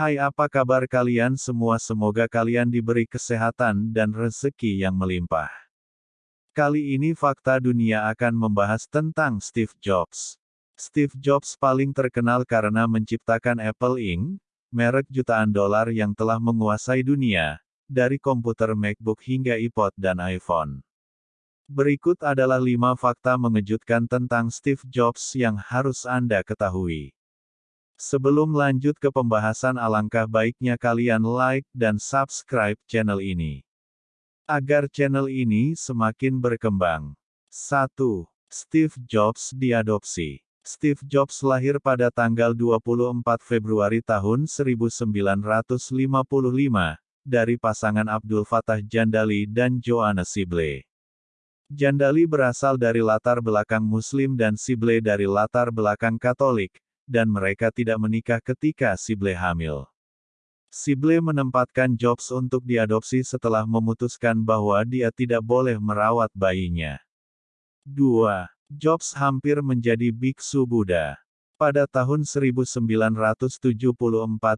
Hai apa kabar kalian semua semoga kalian diberi kesehatan dan rezeki yang melimpah. Kali ini fakta dunia akan membahas tentang Steve Jobs. Steve Jobs paling terkenal karena menciptakan Apple Inc., merek jutaan dolar yang telah menguasai dunia, dari komputer MacBook hingga iPod dan iPhone. Berikut adalah 5 fakta mengejutkan tentang Steve Jobs yang harus Anda ketahui. Sebelum lanjut ke pembahasan alangkah baiknya kalian like dan subscribe channel ini. Agar channel ini semakin berkembang. 1. Steve Jobs diadopsi. Steve Jobs lahir pada tanggal 24 Februari tahun 1955, dari pasangan Abdul Fattah Jandali dan Joanna Sibley. Jandali berasal dari latar belakang Muslim dan Sibley dari latar belakang Katolik, dan mereka tidak menikah ketika Sible hamil. Sible menempatkan Jobs untuk diadopsi setelah memutuskan bahwa dia tidak boleh merawat bayinya. 2. Jobs hampir menjadi biksu Buddha. Pada tahun 1974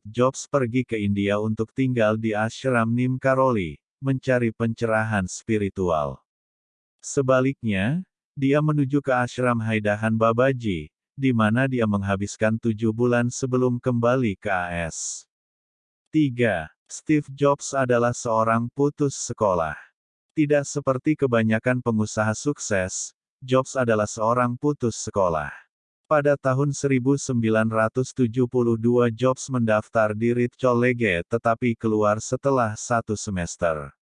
Jobs pergi ke India untuk tinggal di ashram Nim Karoli, mencari pencerahan spiritual. Sebaliknya, dia menuju ke ashram Haidahan Babaji, di mana dia menghabiskan tujuh bulan sebelum kembali ke AS. 3. Steve Jobs adalah seorang putus sekolah. Tidak seperti kebanyakan pengusaha sukses, Jobs adalah seorang putus sekolah. Pada tahun 1972 Jobs mendaftar di Reed College tetapi keluar setelah satu semester.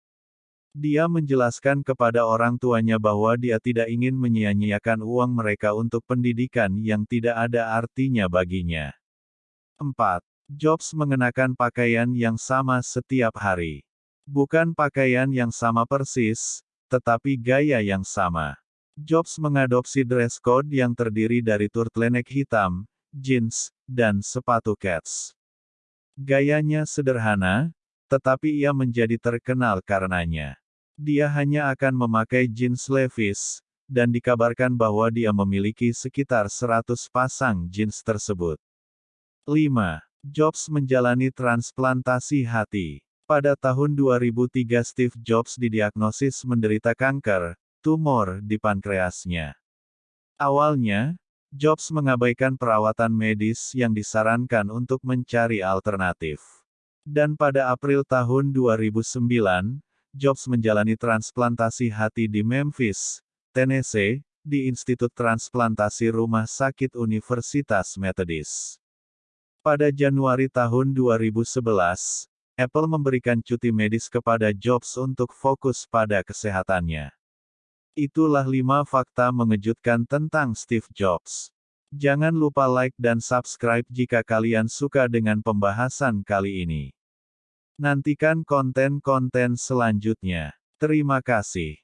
Dia menjelaskan kepada orang tuanya bahwa dia tidak ingin menyia-nyiakan uang mereka untuk pendidikan yang tidak ada artinya baginya. 4. Jobs mengenakan pakaian yang sama setiap hari. Bukan pakaian yang sama persis, tetapi gaya yang sama. Jobs mengadopsi dress code yang terdiri dari turtleneck hitam, jeans, dan sepatu cats. Gayanya sederhana, tetapi ia menjadi terkenal karenanya. Dia hanya akan memakai jeans Levi's, dan dikabarkan bahwa dia memiliki sekitar 100 pasang jeans tersebut. 5. Jobs menjalani transplantasi hati. Pada tahun 2003 Steve Jobs didiagnosis menderita kanker, tumor di pankreasnya. Awalnya, Jobs mengabaikan perawatan medis yang disarankan untuk mencari alternatif. Dan pada April tahun 2009, Jobs menjalani transplantasi hati di Memphis, Tennessee, di Institut Transplantasi Rumah Sakit Universitas Methodist. Pada Januari tahun 2011, Apple memberikan cuti medis kepada Jobs untuk fokus pada kesehatannya. Itulah lima fakta mengejutkan tentang Steve Jobs. Jangan lupa like dan subscribe jika kalian suka dengan pembahasan kali ini. Nantikan konten-konten selanjutnya. Terima kasih.